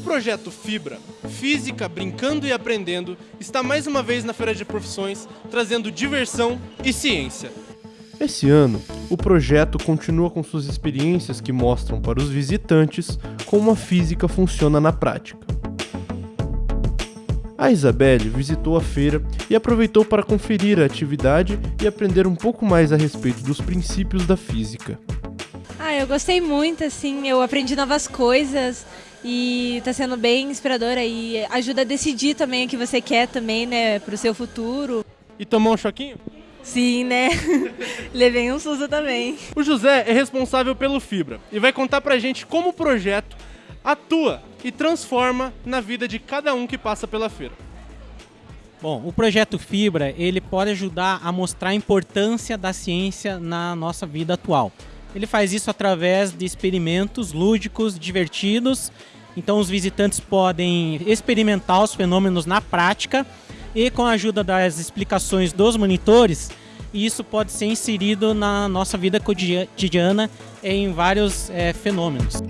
projeto Fibra, Física Brincando e Aprendendo, está mais uma vez na Feira de Profissões, trazendo diversão e ciência. Esse ano, o projeto continua com suas experiências que mostram para os visitantes como a física funciona na prática. A Isabelle visitou a feira e aproveitou para conferir a atividade e aprender um pouco mais a respeito dos princípios da física. Ah, eu gostei muito, assim, eu aprendi novas coisas e está sendo bem inspiradora e ajuda a decidir também o que você quer também, né, para o seu futuro. E tomou um choquinho? Sim, né? Levei um susto também. O José é responsável pelo Fibra e vai contar pra gente como o projeto atua e transforma na vida de cada um que passa pela feira. Bom, o projeto Fibra ele pode ajudar a mostrar a importância da ciência na nossa vida atual. Ele faz isso através de experimentos lúdicos, divertidos. Então os visitantes podem experimentar os fenômenos na prática e com a ajuda das explicações dos monitores, isso pode ser inserido na nossa vida cotidiana em vários é, fenômenos.